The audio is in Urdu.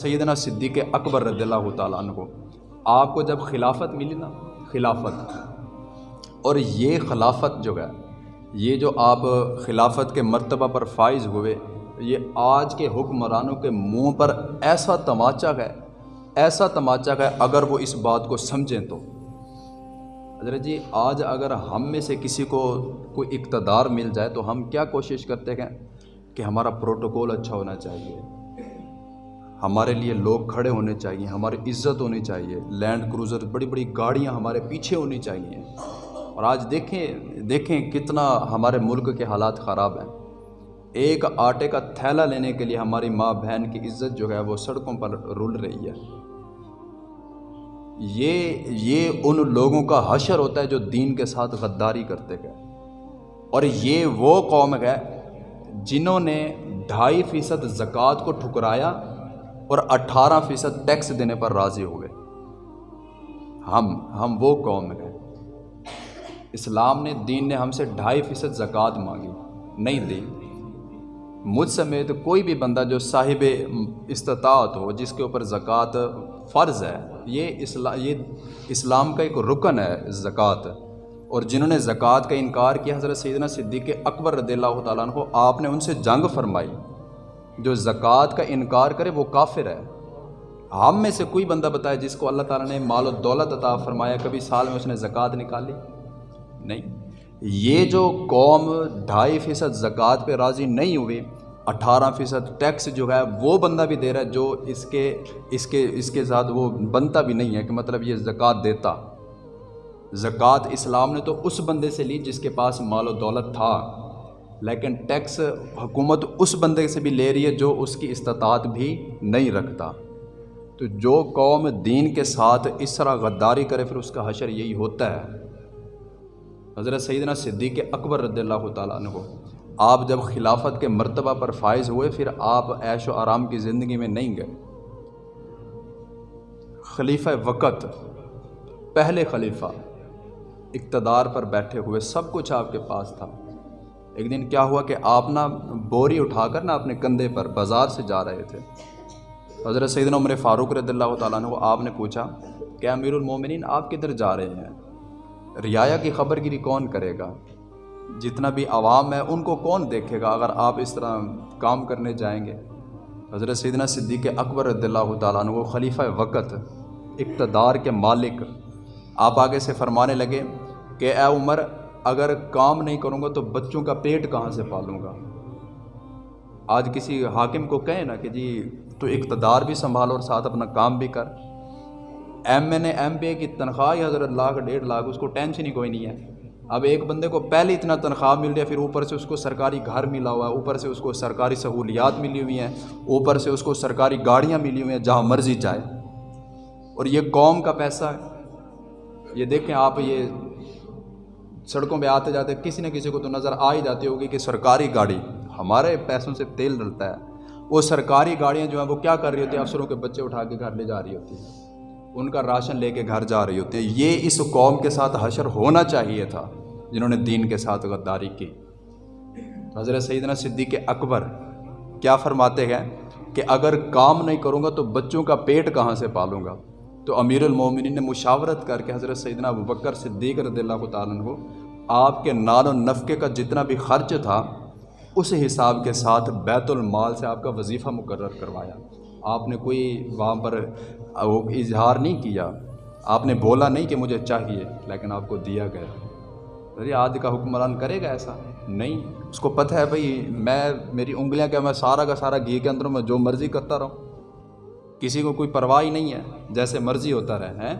سیدنا صدیق اکبر رضی اللہ تعالیٰ عنہ کو آپ کو جب خلافت ملی نا، خلافت، اور یہ خلافت جو ہے، یہ جو آپ خلافت کے مرتبہ پر فائز ہوئے، یہ آج کے حکمرانوں کے منہ پر ایسا تماچا ہے، ایسا تماچا ہے، اگر وہ اس بات کو سمجھیں تو۔ حضرت جی آج اگر ہم میں سے کسی کو کوئی اقتدار مل جائے تو ہم کیا کوشش کرتے ہیں؟ کہ ہمارا پروٹوکول اچھا ہونا چاہیے۔ ہمارے لیے لوگ کھڑے ہونے چاہیے، ہماری عزت ہونی چاہیے لینڈ کروزر بڑی بڑی گاڑیاں ہمارے پیچھے ہونی چاہیے۔ اور آج دیکھیں دیکھیں کتنا ہمارے ملک کے حالات خراب ہیں۔ ایک آٹے کا تھیلا لینے کے لیے ہماری ماں بہن کی عزت جو ہے وہ سڑکوں پر رول رہی ہے۔ یہ یہ ان لوگوں کا حشر ہوتا ہے جو دین کے ساتھ غداری کرتے گئے۔ اور یہ وہ قوم ہے جنہوں نے ڈھائی فیصد زکوٰۃ کو ٹھکرایا اور اٹھارہ فیصد ٹیکس دینے پر راضی ہوئے ہم ہم وہ قوم ہیں۔ اسلام نے، دین نے ہم سے ڈھائی فیصد زکوٰۃ مانگی، نہیں دی۔ مجھ سمیت کوئی بھی بندہ جو صاحب استطاعت ہو، جس کے اوپر زکوٰۃ فرض ہے، یہ اسلام یہ اسلام کا ایک رکن ہے، زکوٰۃ۔ اور جنہوں نے زکوٰۃ کا انکار کیا، حضرت سیدنا صدیق اکبر رضی اللہ تعالیٰ عنہ، آپ نے ان سے جنگ فرمائی۔ جو زکوٰۃ کا انکار کرے وہ کافر ہے۔ ہم میں سے کوئی بندہ بتائے جس کو اللہ تعالیٰ نے مال و دولت عطا فرمایا، کبھی سال میں اس نے زکوٰۃ نکالی نہیں۔ یہ جو قوم ڈھائی فیصد زکوٰۃ پہ راضی نہیں ہوئی، اٹھارہ فیصد ٹیکس جو ہے وہ بندہ بھی دے رہا ہے جو اس کے اس کے اس کے ساتھ وہ بنتا بھی نہیں ہے کہ مطلب یہ زکوٰۃ دیتا۔ زکوٰۃ اسلام نے تو اس بندے سے لی جس کے پاس مال و دولت تھا۔ لیکن ٹیکس حکومت اس بندے سے بھی لے رہی ہے جو اس کی استطاعت بھی نہیں رکھتا۔ تو جو قوم دین کے ساتھ اس طرح غداری کرے، پھر اس کا حشر یہی ہوتا ہے۔ حضرت سیدنا صدیق اکبر رضی اللہ تعالیٰ عنہ، آپ جب خلافت کے مرتبہ پر فائز ہوئے، پھر آپ عیش و آرام کی زندگی میں نہیں گئے۔ خلیفہ وقت، پہلے خلیفہ، اقتدار پر بیٹھے ہوئے، سب کچھ آپ کے پاس تھا۔ ایک دن کیا ہوا کہ آپ نا بوری اٹھا کر نا اپنے کندھے پر بازار سے جا رہے تھے۔ حضرت سیدنا عمر فاروق رضی اللہ تعالیٰ عنہ آپ نے پوچھا، کہ امیر المومنین آپ کدھر جا رہے ہیں؟ رعایا کی خبر گیری کون کرے گا؟ جتنا بھی عوام ہے ان کو کون دیکھے گا اگر آپ اس طرح کام کرنے جائیں گے؟ حضرت سیدنا صدیق اکبر رضی اللہ تعالیٰ عنہ خلیفہ وقت اقتدار کے مالک آپ آگے سے فرمانے لگے کہ، اے عمر اگر کام نہیں کروں گا تو بچوں کا پیٹ کہاں سے پالوں گا؟ آج کسی حاکم کو کہیں نا کہ جی تو اقتدار بھی سنبھال اور ساتھ اپنا کام بھی کر۔ M N A, M P A کی تنخواہ ہی حضرت لاکھ، ڈیڑھ لاکھ، اس کو ٹینشن ہی کوئی نہیں ہے۔ اب ایک بندے کو پہلے اتنا تنخواہ مل رہی ہے، پھر اوپر سے اس کو سرکاری گھر ملا ہوا ہے، اوپر سے اس کو سرکاری سہولیات ملی ہوئی ہیں، اوپر سے اس کو سرکاری گاڑیاں ملی ہوئی ہیں، جہاں مرضی جائے۔ اور یہ قوم کا پیسہ ہے۔ یہ دیکھیں آپ یہ سڑکوں پہ آتے جاتے کسی نہ کسی کو تو نظر آ ہی جاتی ہوگی کہ سرکاری گاڑی ہمارے پیسوں سے تیل ڈلتا ہے۔ وہ سرکاری گاڑیاں جو ہیں وہ کیا کر رہی ہوتی ہیں؟ افسروں کے بچے اٹھا کے گھر لے جا رہی ہوتی ہیں۔ ان کا راشن لے کے گھر جا رہی ہوتی ہے یہ اس قوم کے ساتھ حشر ہونا چاہیے تھا جنہوں نے دین کے ساتھ غداری کی۔ حضرت سیدنا صدیق اکبر کیا فرماتے ہیں کہ اگر کام نہیں کروں گا تو بچوں کا پیٹ کہاں سے پالوں گا؟ تو امیر المومنین نے مشاورت کر کے حضرت سیدنا بکر صدیق رضی اللہ تعالیٰ کو آپ کے نال و نفقے کا جتنا بھی خرچ تھا، اس حساب کے ساتھ بیت المال سے آپ کا وظیفہ مقرر کروایا۔ آپ نے کوئی وہاں پر اظہار نہیں کیا۔ آپ نے بولا نہیں کہ مجھے چاہیے، لیکن آپ کو دیا گیا۔ ارے، آج کا حکمران کرے گا ایسا؟ نہیں، اس کو پتہ ہے بھائی، میں، میری انگلیاں کیا میں سارا کا سارا گھی کے اندروں میں جو مرضی کرتا رہوں۔ کسی کو کوئی پرواہ ہی نہیں ہے جیسے مرضی ہوتا رہے ہیں؟